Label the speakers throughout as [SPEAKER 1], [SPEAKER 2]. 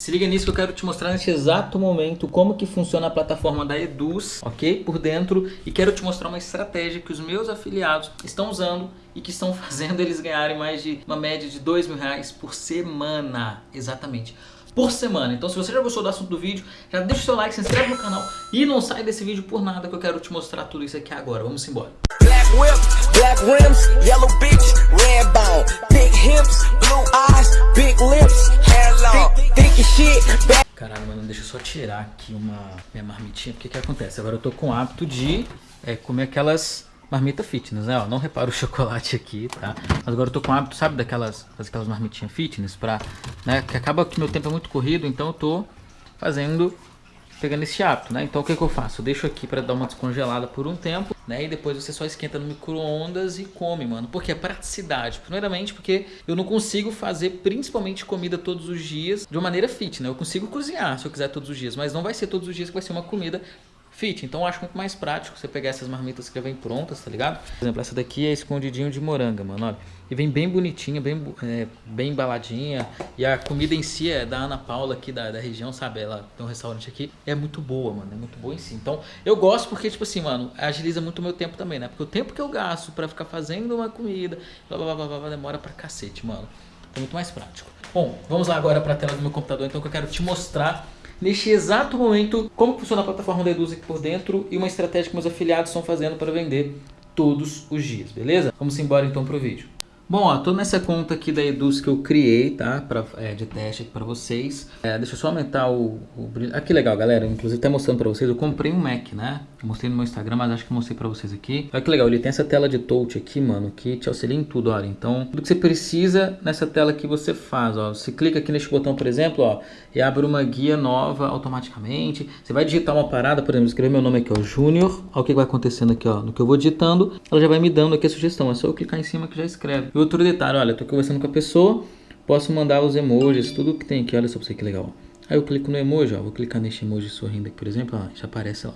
[SPEAKER 1] Se liga nisso que eu quero te mostrar nesse exato momento como que funciona a plataforma da Eduz, ok? Por dentro e quero te mostrar uma estratégia que os meus afiliados estão usando e que estão fazendo eles ganharem mais de uma média de dois mil reais por semana, exatamente por semana. Então se você já gostou do assunto do vídeo, já deixa o seu like, se inscreve no canal e não sai desse vídeo por nada que eu quero te mostrar tudo isso aqui agora. Vamos embora. Black whip, black rims, yellow bitch, red bone, big hips, blue eyes, big lips, hair long, thick shit, Caralho, mano, deixa eu só tirar aqui uma minha marmitinha, porque que acontece? Agora eu tô com o hábito de é, comer aquelas marmita fitness, né? Ó, não repara o chocolate aqui, tá? Mas agora eu tô com o hábito, sabe, daquelas, aquelas marmitinhas fitness pra, né? Que acaba que meu tempo é muito corrido, então eu tô fazendo, pegando esse hábito, né? Então o que que eu faço? Eu deixo aqui pra dar uma descongelada por um tempo, né? E depois você só esquenta no micro-ondas e come, mano. Porque é praticidade. Primeiramente porque eu não consigo fazer principalmente comida todos os dias de uma maneira fit, né? Eu consigo cozinhar se eu quiser todos os dias, mas não vai ser todos os dias que vai ser uma comida fit. Então eu acho muito mais prático você pegar essas marmitas que já vem prontas, tá ligado? Por exemplo, essa daqui é escondidinho de moranga, mano, olha. E vem bem bonitinha, bem, é, bem embaladinha. E a comida em si é da Ana Paula aqui da, da região, sabe? Ela tem um restaurante aqui. É muito boa, mano. É muito boa em si. Então eu gosto porque, tipo assim, mano, agiliza muito o meu tempo também, né? Porque o tempo que eu gasto pra ficar fazendo uma comida, blá, blá, blá, blá, blá demora pra cacete, mano. É muito mais prático. Bom, vamos lá agora pra tela do meu computador, então que eu quero te mostrar neste exato momento como funciona a plataforma da Eduz aqui por dentro e uma estratégia que meus afiliados estão fazendo para vender todos os dias, beleza? Vamos embora então pro vídeo. Bom, ó, tô nessa conta aqui da Eduz que eu criei, tá? Pra, é, de teste aqui pra vocês. É, deixa eu só aumentar o, o brilho. Ah, que legal, galera. Inclusive, até mostrando pra vocês, eu comprei um Mac, né? mostrei no meu Instagram, mas acho que mostrei pra vocês aqui. Olha que legal, ele tem essa tela de touch aqui, mano, que te auxilia em tudo, olha. Então, tudo que você precisa nessa tela aqui você faz, ó. Você clica aqui neste botão, por exemplo, ó, e abre uma guia nova automaticamente. Você vai digitar uma parada, por exemplo, escrever meu nome aqui, ó, Júnior. Olha o que vai acontecendo aqui, ó. No que eu vou digitando, ela já vai me dando aqui a sugestão. É só eu clicar em cima que já escreve. Outro detalhe, olha, tô conversando com a pessoa, posso mandar os emojis, tudo que tem aqui, olha só pra você que legal. Aí eu clico no emoji, ó, vou clicar neste emoji sorrindo aqui, por exemplo, ó, já aparece lá.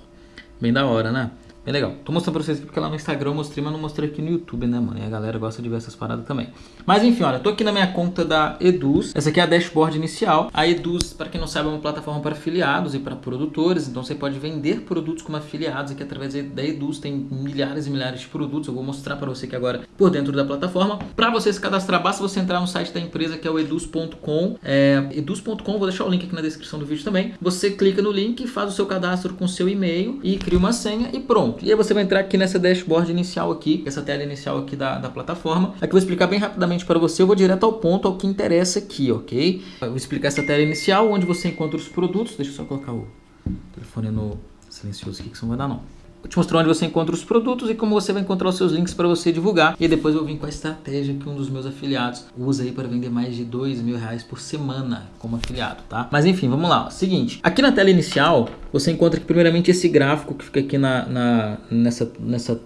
[SPEAKER 1] Bem da hora, né? Bem legal. Tô mostrando pra vocês aqui porque lá no Instagram eu mostrei, mas não mostrei aqui no YouTube, né, mano? E a galera gosta de ver essas paradas também. Mas enfim, olha, tô aqui na minha conta da Eduz. Essa aqui é a dashboard inicial. A Eduz, para quem não sabe, é uma plataforma para afiliados e para produtores. Então você pode vender produtos como afiliados aqui através da Eduz. Tem milhares e milhares de produtos. Eu vou mostrar para você aqui agora por dentro da plataforma. Para você se cadastrar, basta você entrar no site da empresa que é o eduz.com. É, eduz.com, vou deixar o link aqui na descrição do vídeo também. Você clica no link, faz o seu cadastro com seu e-mail e cria uma senha e pronto pronto. E aí você vai entrar aqui nessa dashboard inicial aqui, essa tela inicial aqui da, da plataforma. Aqui eu vou explicar bem rapidamente para você, eu vou direto ao ponto, ao que interessa aqui, ok? Eu vou explicar essa tela inicial, onde você encontra os produtos. Deixa eu só colocar o telefone no silencioso aqui, que isso não vai dar não. Te mostrar onde você encontra os produtos e como você vai encontrar os seus links para você divulgar. E depois eu vim com a estratégia que um dos meus afiliados usa aí para vender mais de dois mil reais por semana como afiliado, tá? Mas enfim, vamos lá. Ó. Seguinte, aqui na tela inicial você encontra primeiramente esse gráfico que fica aqui na, na nessa, nessa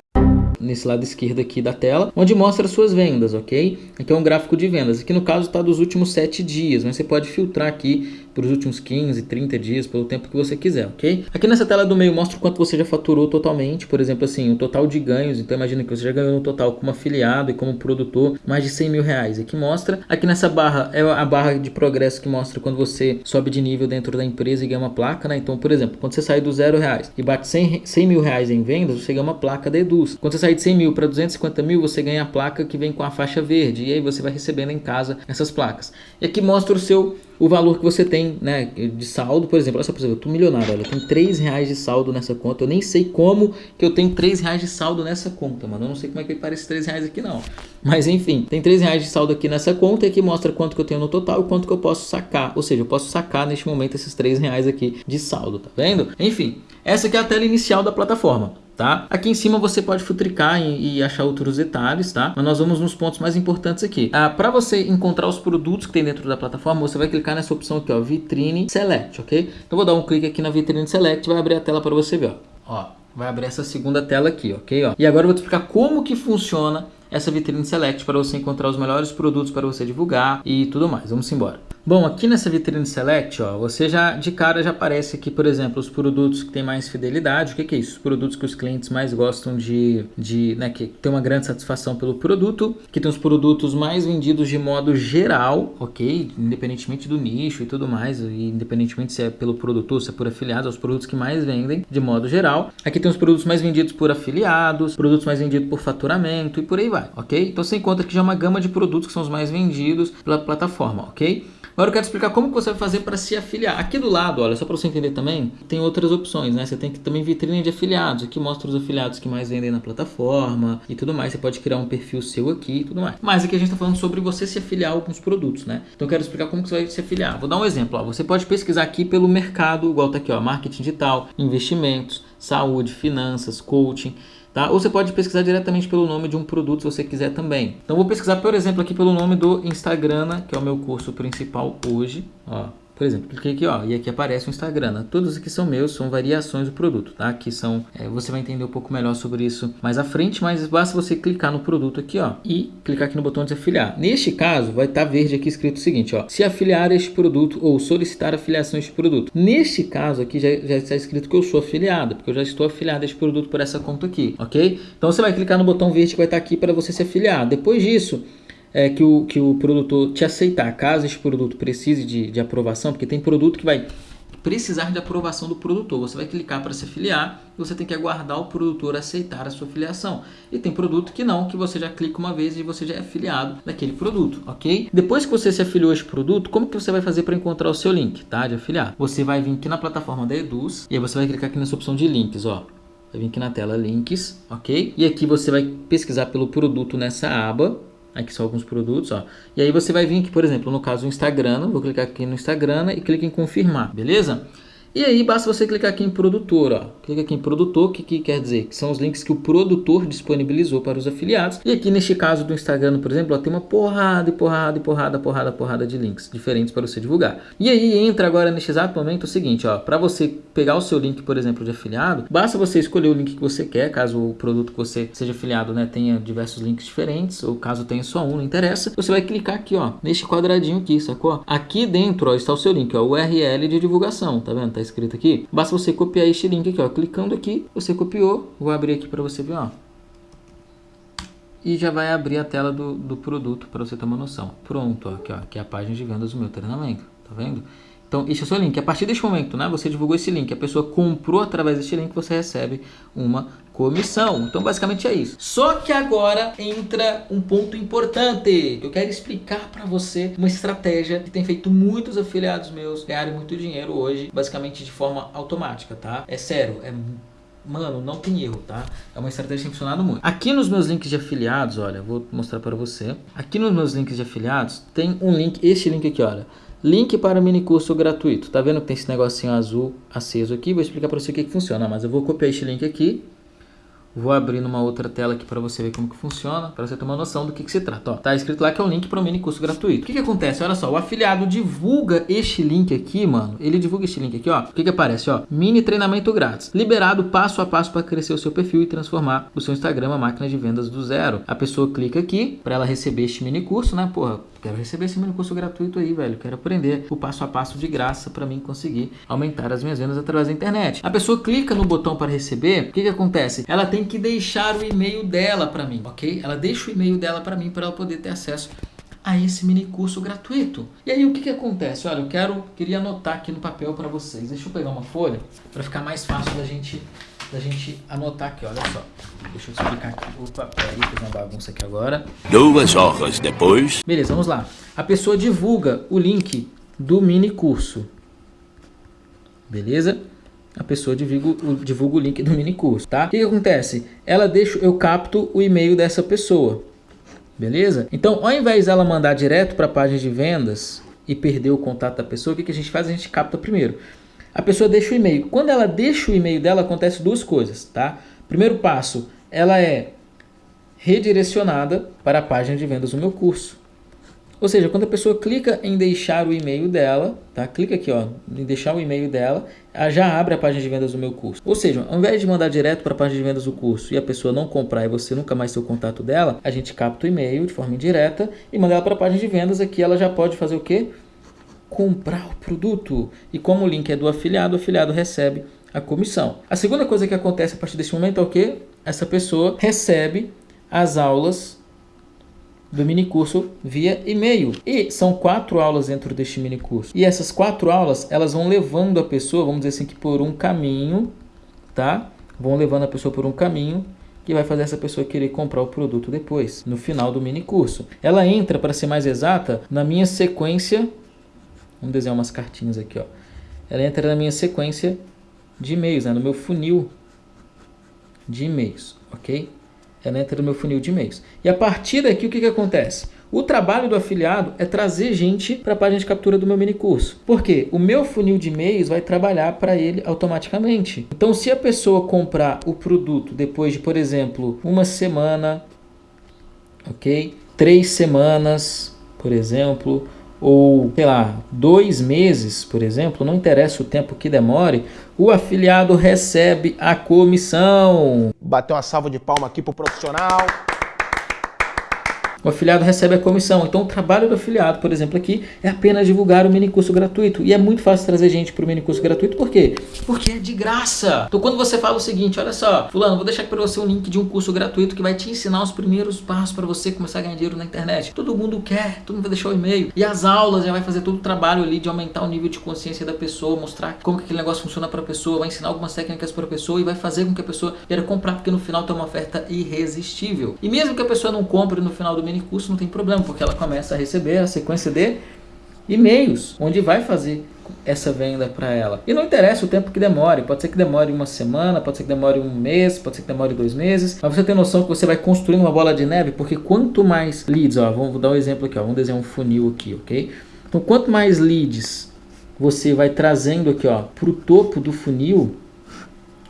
[SPEAKER 1] nesse lado esquerdo aqui da tela, onde mostra suas vendas, ok? Aqui é um gráfico de vendas. Aqui no caso está dos últimos 7 dias, mas você pode filtrar aqui para os últimos 15, 30 dias, pelo tempo que você quiser, ok? Aqui nessa tela do meio mostra quanto você já faturou totalmente, por exemplo, assim, o total de ganhos. Então imagina que você já ganhou no total como afiliado e como produtor mais de 100 mil reais. Aqui mostra, aqui nessa barra é a barra de progresso que mostra quando você sobe de nível dentro da empresa e ganha uma placa, né? Então, por exemplo, quando você sai do zero reais e bate 100, 100 mil reais em vendas, você ganha uma placa da Eduz. Quando você sai de 100 mil para 250 mil, você ganha a placa que vem com a faixa verde e aí você vai recebendo em casa essas placas. E aqui mostra o seu o valor que você tem né, de saldo, por exemplo, olha só, por exemplo, eu tô milionário, olha, eu tenho 3 reais de saldo nessa conta, eu nem sei como que eu tenho 3 reais de saldo nessa conta, mano, eu não sei como é que parece 3 reais aqui não, mas enfim, tem 3 reais de saldo aqui nessa conta e aqui mostra quanto que eu tenho no total e quanto que eu posso sacar, ou seja, eu posso sacar neste momento esses 3 reais aqui de saldo, tá vendo? Enfim, essa aqui é a tela inicial da plataforma tá? Aqui em cima você pode futricar e, e, achar outros detalhes, tá? Mas nós vamos nos pontos mais importantes aqui. Ah, para você encontrar os produtos que tem dentro da plataforma, você vai clicar nessa opção aqui, ó, Vitrine Select, ok? Então vou dar um clique aqui na Vitrine Select, vai abrir a tela para você ver, ó. ó. Vai abrir essa segunda tela aqui, ok? Ó. E agora eu vou te explicar como que funciona essa Vitrine Select para você encontrar os melhores produtos para você divulgar e tudo mais. Vamos embora. Bom, aqui nessa vitrine Select, ó, você já de cara já aparece aqui, por exemplo, os produtos que têm mais fidelidade. O que, que é isso? Os produtos que os clientes mais gostam de, de né, que tem uma grande satisfação pelo produto, que tem os produtos mais vendidos de modo geral, ok? Independentemente do nicho e tudo mais, e independentemente se é pelo produtor, se é por afiliados, os produtos que mais vendem de modo geral. Aqui tem os produtos mais vendidos por afiliados, produtos mais vendidos por faturamento e por aí vai, ok? Então você encontra aqui já uma gama de produtos que são os mais vendidos pela plataforma, ok? Agora eu quero explicar como você vai fazer para se afiliar. Aqui do lado, olha, só para você entender também, tem outras opções, né? Você tem que também vitrine de afiliados. Aqui mostra os afiliados que mais vendem na plataforma e tudo mais. Você pode criar um perfil seu aqui e tudo mais. Mas aqui a gente está falando sobre você se afiliar a alguns produtos, né? Então eu quero explicar como que você vai se afiliar. Vou dar um exemplo, ó. Você pode pesquisar aqui pelo mercado, igual tá aqui, ó, marketing digital, investimentos, saúde, finanças, coaching. Tá? Ou você pode pesquisar diretamente pelo nome de um produto se você quiser também. Então vou pesquisar, por exemplo, aqui pelo nome do Instagram, que é o meu curso principal hoje. Ó, por exemplo, cliquei aqui, ó, e aqui aparece o Instagram. Né? Todos aqui são meus, são variações do produto, tá? Aqui são, é, você vai entender um pouco melhor sobre isso mais à frente, mas basta você clicar no produto aqui, ó, e clicar aqui no botão de afiliar. Neste caso, vai estar tá verde aqui escrito o seguinte, ó, se afiliar este produto ou solicitar afiliação a este produto. Neste caso aqui já, já está escrito que eu sou afiliado, porque eu já estou afiliado a este produto por essa conta aqui, ok? Então você vai clicar no botão verde que vai estar tá aqui para você se afiliar. Depois disso, é, que, o, que o produtor te aceitar, caso esse produto precise de, de aprovação, porque tem produto que vai precisar de aprovação do produtor. Você vai clicar para se afiliar e você tem que aguardar o produtor aceitar a sua afiliação. E tem produto que não, que você já clica uma vez e você já é afiliado daquele produto, ok? Depois que você se afiliou a esse produto, como que você vai fazer para encontrar o seu link, tá? De afiliar? Você vai vir aqui na plataforma da Eduz e aí você vai clicar aqui nessa opção de links, ó. Vai vir aqui na tela links, ok? E aqui você vai pesquisar pelo produto nessa aba Aqui são alguns produtos, ó. E aí você vai vir aqui, por exemplo, no caso o Instagram, vou clicar aqui no Instagram e clica em confirmar, beleza? E aí basta você clicar aqui em produtor, ó. Clica aqui em produtor, que, que quer dizer? Que são os links que o produtor disponibilizou para os afiliados. E aqui neste caso do Instagram, por exemplo, ó, tem uma porrada e porrada e porrada, porrada, porrada de links diferentes para você divulgar. E aí entra agora neste exato momento o seguinte, ó, para você pegar o seu link, por exemplo, de afiliado, basta você escolher o link que você quer, caso o produto que você seja afiliado, né, tenha diversos links diferentes, ou caso tenha só um, não interessa. Você vai clicar aqui, ó, neste quadradinho aqui, sacou? Aqui dentro, ó, está o seu link, ó, URL de divulgação, tá vendo? Tá escrito aqui. Basta você copiar este link aqui, ó. Clicando aqui, você copiou. Vou abrir aqui para você ver, ó. E já vai abrir a tela do, do produto para você ter uma noção. Pronto, ó, aqui, ó, aqui é a página de vendas do meu treinamento. Tá vendo? Então, este é o seu link. A partir deste momento, né, você divulgou esse link, a pessoa comprou através deste link, você recebe uma comissão. Então, basicamente é isso. Só que agora entra um ponto importante, eu quero explicar para você uma estratégia que tem feito muitos afiliados meus ganharem muito dinheiro hoje, basicamente de forma automática, tá? É sério, é Mano, não tem erro, tá? É uma estratégia que tem funcionado muito. Aqui nos meus links de afiliados, olha, vou mostrar para você. Aqui nos meus links de afiliados, tem um link, este link aqui, olha Link para mini curso gratuito. Tá vendo que tem esse negocinho azul aceso aqui? Vou explicar para você o que, que funciona, mas eu vou copiar este link aqui Vou abrir numa outra tela aqui para você ver como que funciona, para você ter uma noção do que, que se trata. Ó, tá escrito lá que é um link para um mini curso gratuito. O que, que acontece? Olha só, o afiliado divulga este link aqui, mano. Ele divulga este link aqui, ó. O que, que aparece? Ó, mini treinamento grátis. Liberado passo a passo para crescer o seu perfil e transformar o seu Instagram uma máquina de vendas do zero. A pessoa clica aqui para ela receber este mini curso, né? Porra, quero receber esse mini curso gratuito aí, velho. Quero aprender o passo a passo de graça para mim conseguir aumentar as minhas vendas através da internet. A pessoa clica no botão para receber. O que, que acontece? Ela tem que deixar o e-mail dela para mim, ok? Ela deixa o e-mail dela para mim para ela poder ter acesso a esse mini curso gratuito. E aí o que, que acontece? Olha, eu quero queria anotar aqui no papel para vocês. Deixa eu pegar uma folha para ficar mais fácil da gente da gente anotar aqui, olha só. Deixa eu explicar aqui. Opa, peraí, fiz uma bagunça aqui agora.
[SPEAKER 2] Duas horas depois.
[SPEAKER 1] Beleza, vamos lá. A pessoa divulga o link do mini curso. Beleza? a pessoa divulga, divulga o link do mini curso, tá? O que, que acontece? Ela deixa, eu capto o e-mail dessa pessoa, beleza? Então, ao invés dela mandar direto para a página de vendas e perder o contato da pessoa, o que, que a gente faz? A gente capta primeiro. A pessoa deixa o e-mail. Quando ela deixa o e-mail dela, acontece duas coisas, tá? Primeiro passo, ela é redirecionada para a página de vendas do meu curso. Ou seja, quando a pessoa clica em deixar o e-mail dela, tá? Clica aqui, ó, em deixar o e-mail dela, já abre a página de vendas do meu curso. Ou seja, ao invés de mandar direto para a página de vendas do curso e a pessoa não comprar e você nunca mais ter o contato dela, a gente capta o e-mail de forma indireta e manda ela para a página de vendas. Aqui ela já pode fazer o quê? comprar o produto. E como o link é do afiliado, o afiliado recebe a comissão. A segunda coisa que acontece a partir desse momento é o que? Essa pessoa recebe as aulas do mini curso via e-mail. E são quatro aulas dentro deste mini curso. E essas quatro aulas, elas vão levando a pessoa, vamos dizer assim, que por um caminho, tá? Vão levando a pessoa por um caminho que vai fazer essa pessoa querer comprar o produto depois, no final do mini curso. Ela entra, para ser mais exata, na minha sequência, vamos desenhar umas cartinhas aqui, ó. Ela entra na minha sequência de e-mails, né? no meu funil de e-mails, ok? Ela entra no meu funil de e-mails. E a partir daqui, o que, que acontece? O trabalho do afiliado é trazer gente para a página de captura do meu mini curso. Por quê? O meu funil de e-mails vai trabalhar para ele automaticamente. Então, se a pessoa comprar o produto depois de, por exemplo, uma semana, ok? Três semanas, por exemplo, ou, sei lá, dois meses, por exemplo, não interessa o tempo que demore, o afiliado recebe a comissão.
[SPEAKER 3] Bateu uma salva de palma aqui pro profissional
[SPEAKER 1] o afiliado recebe a comissão. Então o trabalho do afiliado, por exemplo, aqui é apenas divulgar o mini curso gratuito. E é muito fácil trazer gente para o mini curso gratuito, por quê? Porque é de graça. Então quando você fala o seguinte, olha só, fulano, vou deixar aqui para você um link de um curso gratuito que vai te ensinar os primeiros passos para você começar a ganhar dinheiro na internet. Todo mundo quer, todo mundo vai deixar o e-mail. E as aulas já vai fazer todo o trabalho ali de aumentar o nível de consciência da pessoa, mostrar como que aquele negócio funciona para a pessoa, vai ensinar algumas técnicas para a pessoa e vai fazer com que a pessoa queira comprar, porque no final tem uma oferta irresistível. E mesmo que a pessoa não compre no final do mini curso, não tem problema, porque ela começa a receber a sequência de e-mails, onde vai fazer essa venda para ela. E não interessa o tempo que demore, pode ser que demore uma semana, pode ser que demore um mês, pode ser que demore dois meses, mas você tem noção que você vai construir uma bola de neve, porque quanto mais leads, ó, vamos dar um exemplo aqui, ó, vamos desenhar um funil aqui, ok? Então quanto mais leads você vai trazendo aqui, ó, para o topo do funil,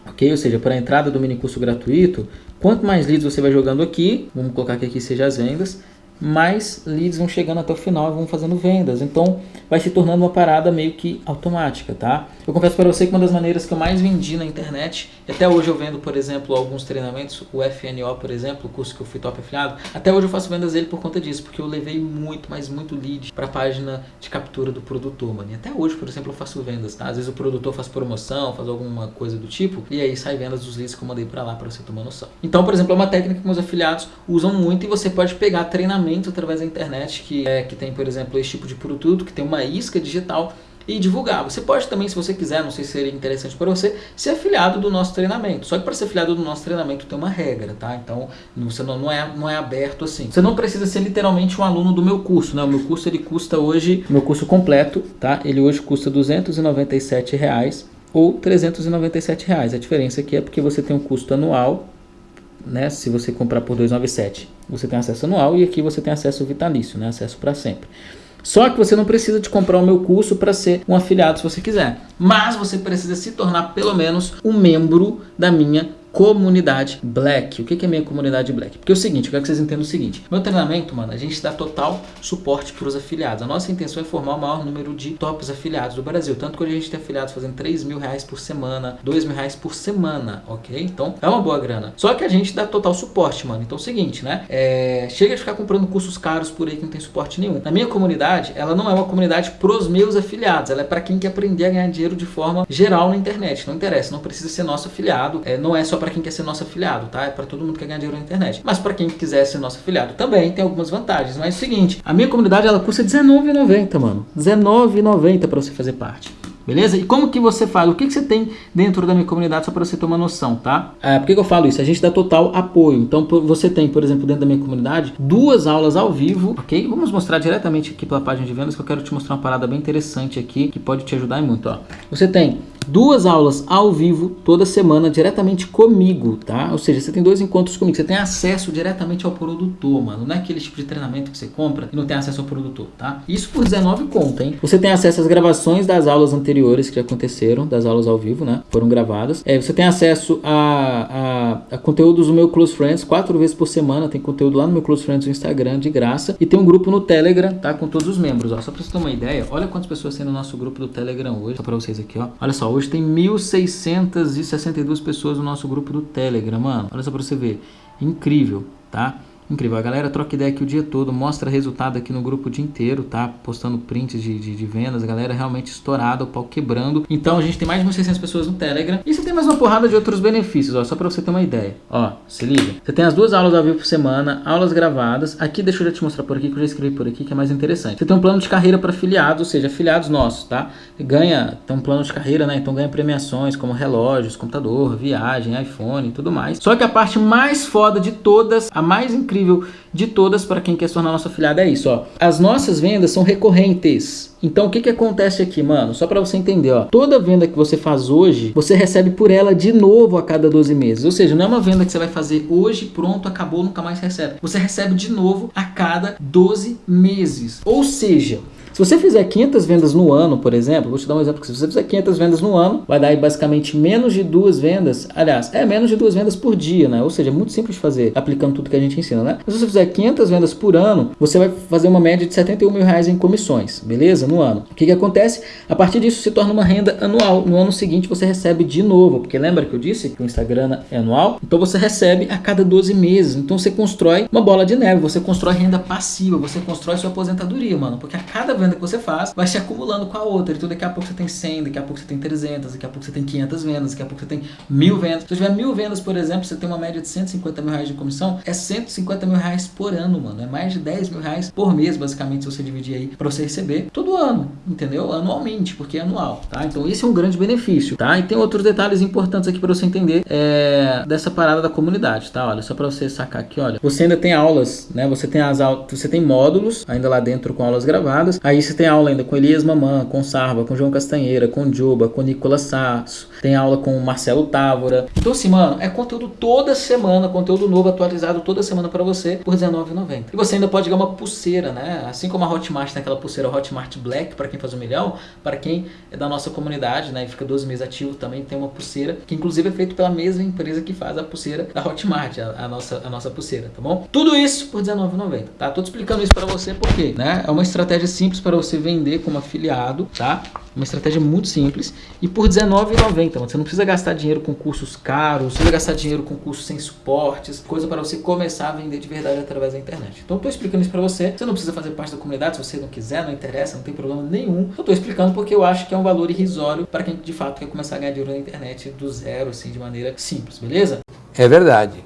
[SPEAKER 1] ok? Ou seja, para a entrada do mini curso gratuito, quanto mais leads você vai jogando aqui, vamos colocar que aqui seja as vendas, mais leads vão chegando até o final e vão fazendo vendas. Então vai se tornando uma parada meio que automática, tá? Eu confesso para você que uma das maneiras que eu mais vendi na internet, até hoje eu vendo, por exemplo, alguns treinamentos, o FNO, por exemplo, o curso que eu fui top afiliado, até hoje eu faço vendas dele por conta disso, porque eu levei muito, mas muito lead para a página de captura do produtor, mano. E até hoje, por exemplo, eu faço vendas, tá? Às vezes o produtor faz promoção, faz alguma coisa do tipo, e aí sai vendas dos leads que eu mandei para lá para você tomar noção. Então, por exemplo, é uma técnica que meus afiliados usam muito e você pode pegar treinamento através da internet que, é, que tem, por exemplo, esse tipo de produto, que tem uma isca digital e divulgar. Você pode também, se você quiser, não sei se seria interessante para você, ser afiliado do nosso treinamento. Só que para ser afiliado do nosso treinamento tem uma regra, tá? Então, você não, não, é, não é aberto assim. Você não precisa ser literalmente um aluno do meu curso, né? O meu curso, ele custa hoje, meu curso completo, tá? Ele hoje custa 297 reais ou 397 reais. A diferença aqui é porque você tem um custo anual né, se você comprar por 297, você tem acesso anual e aqui você tem acesso vitalício, né, acesso para sempre. Só que você não precisa de comprar o meu curso para ser um afiliado se você quiser. Mas você precisa se tornar pelo menos um membro da minha comunidade black. O que é minha comunidade black? Porque é o seguinte, eu quero que vocês entendam o seguinte. Meu treinamento, mano, a gente dá total suporte para os afiliados. A nossa intenção é formar o maior número de tops afiliados do Brasil. Tanto que a gente tem afiliados fazendo 3 mil reais por semana, 2 mil reais por semana, ok? Então, é uma boa grana. Só que a gente dá total suporte, mano. Então é o seguinte, né? É... Chega de ficar comprando cursos caros por aí que não tem suporte nenhum. Na minha comunidade, ela não é uma comunidade pros meus afiliados. Ela é para quem quer aprender a ganhar dinheiro de forma geral na internet. Não interessa, não precisa ser nosso afiliado. É, não é só para para quem quer ser nosso afiliado, tá? É para todo mundo que quer ganhar dinheiro na internet. Mas para quem quiser ser nosso afiliado também tem algumas vantagens. Mas é o seguinte, a minha comunidade ela custa R$19,90, mano. R$19,90 para você fazer parte. Beleza? E como que você faz? O que, que você tem dentro da minha comunidade só para você ter uma noção, tá? É, por que, que eu falo isso? A gente dá total apoio. Então você tem, por exemplo, dentro da minha comunidade, duas aulas ao vivo, ok? Vamos mostrar diretamente aqui pela página de vendas que eu quero te mostrar uma parada bem interessante aqui que pode te ajudar muito, ó. Você tem duas aulas ao vivo toda semana diretamente comigo, tá? Ou seja, você tem dois encontros comigo, você tem acesso diretamente ao produtor, mano. Não é aquele tipo de treinamento que você compra e não tem acesso ao produtor, tá? Isso por 19 conta, hein? Você tem acesso às gravações das aulas anteriores que aconteceram, das aulas ao vivo, né? Foram gravadas. É, você tem acesso a, a, a conteúdos do meu Close Friends, quatro vezes por semana, tem conteúdo lá no meu Close Friends no Instagram, de graça. E tem um grupo no Telegram, tá? Com todos os membros, ó. Só pra você ter uma ideia, olha quantas pessoas tem no nosso grupo do Telegram hoje. Só pra vocês aqui, ó. Olha só, Hoje tem 1.662 pessoas no nosso grupo do Telegram, mano. Olha só pra você ver. Incrível, tá? Incrível, a galera troca ideia aqui o dia todo, mostra resultado aqui no grupo o dia inteiro, tá? Postando prints de, de, de vendas, a galera realmente estourada, o pau quebrando. Então a gente tem mais de 1.600 pessoas no Telegram. E você tem mais uma porrada de outros benefícios, ó, só pra você ter uma ideia. Ó, se liga. Você tem as duas aulas ao vivo por semana, aulas gravadas. Aqui, deixa eu já te mostrar por aqui, que eu já escrevi por aqui, que é mais interessante. Você tem um plano de carreira para afiliados, ou seja, afiliados nossos, tá? Ganha, tem um plano de carreira, né? Então ganha premiações como relógios, computador, viagem, iPhone e tudo mais. Só que a parte mais foda de todas, a mais incrível de todas para quem quer se tornar nosso afiliado é isso, ó. As nossas vendas são recorrentes. Então o que que acontece aqui, mano? Só para você entender, ó. Toda venda que você faz hoje, você recebe por ela de novo a cada 12 meses. Ou seja, não é uma venda que você vai fazer hoje, pronto, acabou, nunca mais recebe. Você recebe de novo a cada 12 meses. Ou seja, se você fizer 500 vendas no ano, por exemplo, vou te dar um exemplo, se você fizer 500 vendas no ano, vai dar aí basicamente menos de duas vendas, aliás, é menos de duas vendas por dia, né? Ou seja, é muito simples de fazer, aplicando tudo que a gente ensina, né? Mas se você fizer 500 vendas por ano, você vai fazer uma média de 71 mil reais em comissões, beleza? No ano. O que que acontece? A partir disso se torna uma renda anual. No ano seguinte você recebe de novo, porque lembra que eu disse que o Instagram é anual? Então você recebe a cada 12 meses. Então você constrói uma bola de neve, você constrói renda passiva, você constrói sua aposentadoria, mano, porque a cada venda venda que você faz vai se acumulando com a outra. Então daqui a pouco você tem 100, daqui a pouco você tem 300, daqui a pouco você tem 500 vendas, daqui a pouco você tem mil vendas. Se você tiver mil vendas, por exemplo, você tem uma média de 150 mil reais de comissão, é 150 mil reais por ano, mano. É mais de 10 mil reais por mês, basicamente, se você dividir aí para você receber todo ano, entendeu? Anualmente, porque é anual, tá? Então esse é um grande benefício, tá? E tem outros detalhes importantes aqui para você entender é, dessa parada da comunidade, tá? Olha, só para você sacar aqui, olha. Você ainda tem aulas, né? Você tem as aulas, você tem módulos ainda lá dentro com aulas gravadas. Aí Aí você tem aula ainda com Elias Mamã, com Sarva, com João Castanheira, com Juba, com Nicolas Sasso. Tem aula com Marcelo Távora. Então assim, mano, é conteúdo toda semana, conteúdo novo, atualizado toda semana para você por R$19,90. E você ainda pode ganhar uma pulseira, né? Assim como a Hotmart tem aquela pulseira Hotmart Black para quem faz um milhão, para quem é da nossa comunidade, né? E fica 12 meses ativo, também tem uma pulseira, que inclusive é feito pela mesma empresa que faz a pulseira da Hotmart, a, a nossa, a nossa pulseira, tá bom? Tudo isso por R$19,90, tá? Tô explicando isso para você porque, né? É uma estratégia simples para você vender como afiliado, tá? Uma estratégia muito simples e por R$19,90, você não precisa gastar dinheiro com cursos caros, não precisa gastar dinheiro com cursos sem suportes, coisa para você começar a vender de verdade através da internet. Então eu tô explicando isso para você, você não precisa fazer parte da comunidade se você não quiser, não interessa, não tem problema nenhum. Eu tô explicando porque eu acho que é um valor irrisório para quem de fato quer começar a ganhar dinheiro na internet do zero, assim, de maneira simples, beleza?
[SPEAKER 4] É verdade.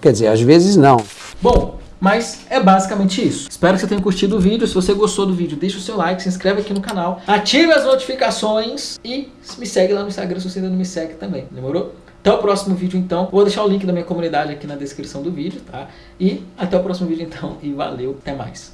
[SPEAKER 4] Quer dizer, às vezes não.
[SPEAKER 1] Bom, mas é basicamente isso. Espero que você tenha curtido o vídeo. Se você gostou do vídeo, deixa o seu like, se inscreve aqui no canal, ative as notificações e me segue lá no Instagram se você ainda não me segue também. Demorou? Até o próximo vídeo então. Vou deixar o link da minha comunidade aqui na descrição do vídeo, tá? E até o próximo vídeo então e valeu, até mais.